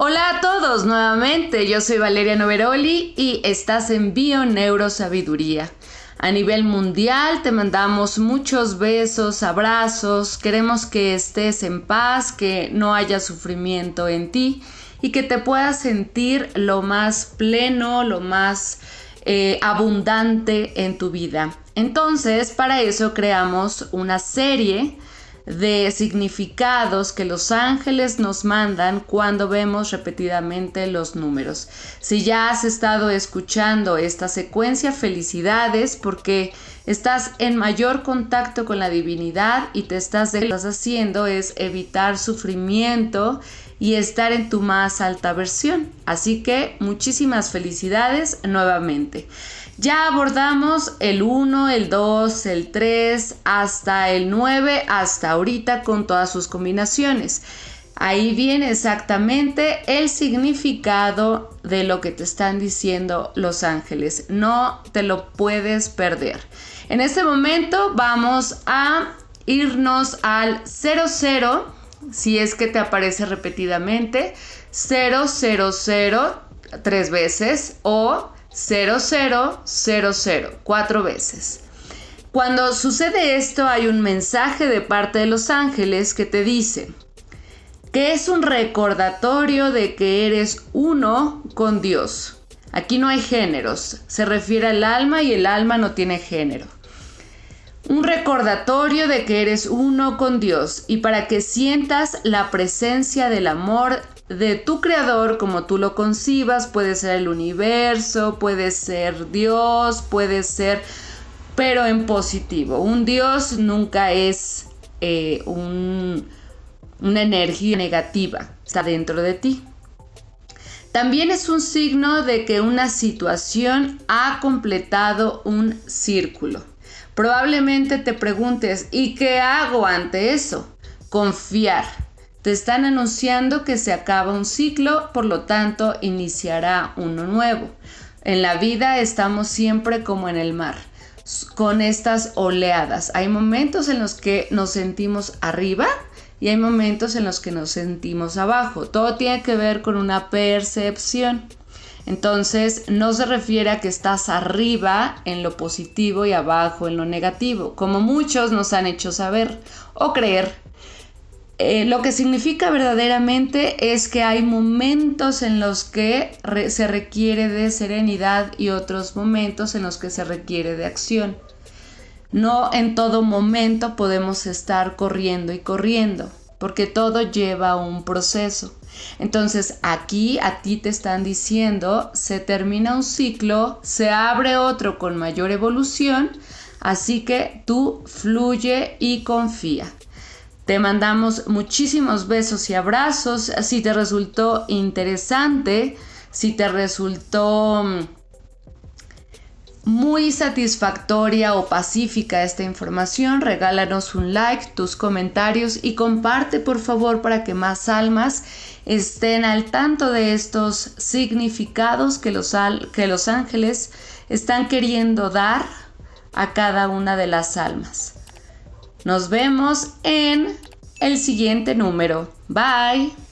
Hola a todos nuevamente, yo soy Valeria Noveroli y estás en Bio Neurosabiduría. A nivel mundial te mandamos muchos besos, abrazos, queremos que estés en paz, que no haya sufrimiento en ti y que te puedas sentir lo más pleno, lo más eh, abundante en tu vida. Entonces, para eso creamos una serie de significados que los ángeles nos mandan cuando vemos repetidamente los números. Si ya has estado escuchando esta secuencia, felicidades porque estás en mayor contacto con la divinidad y te estás, que estás haciendo es evitar sufrimiento y estar en tu más alta versión. Así que muchísimas felicidades nuevamente. Ya abordamos el 1, el 2, el 3, hasta el 9, hasta ahorita con todas sus combinaciones. Ahí viene exactamente el significado de lo que te están diciendo los ángeles. No te lo puedes perder. En este momento vamos a irnos al 00, si es que te aparece repetidamente, 000 tres veces o 0000 cuatro veces. Cuando sucede esto hay un mensaje de parte de los ángeles que te dice que es un recordatorio de que eres uno con Dios. Aquí no hay géneros, se refiere al alma y el alma no tiene género. Un recordatorio de que eres uno con Dios y para que sientas la presencia del amor de tu creador como tú lo concibas, puede ser el universo, puede ser Dios, puede ser, pero en positivo. Un Dios nunca es eh, una energía negativa, está dentro de ti. También es un signo de que una situación ha completado un círculo. Probablemente te preguntes, ¿y qué hago ante eso? Confiar te están anunciando que se acaba un ciclo, por lo tanto iniciará uno nuevo. En la vida estamos siempre como en el mar, con estas oleadas. Hay momentos en los que nos sentimos arriba y hay momentos en los que nos sentimos abajo. Todo tiene que ver con una percepción. Entonces no se refiere a que estás arriba en lo positivo y abajo en lo negativo, como muchos nos han hecho saber o creer. Eh, lo que significa verdaderamente es que hay momentos en los que se requiere de serenidad y otros momentos en los que se requiere de acción. No en todo momento podemos estar corriendo y corriendo, porque todo lleva un proceso. Entonces aquí a ti te están diciendo, se termina un ciclo, se abre otro con mayor evolución, así que tú fluye y confía. Te mandamos muchísimos besos y abrazos. Si te resultó interesante, si te resultó mm, muy satisfactoria o pacífica esta información, regálanos un like, tus comentarios y comparte por favor para que más almas estén al tanto de estos significados que los, que los ángeles están queriendo dar a cada una de las almas. Nos vemos en el siguiente número. Bye.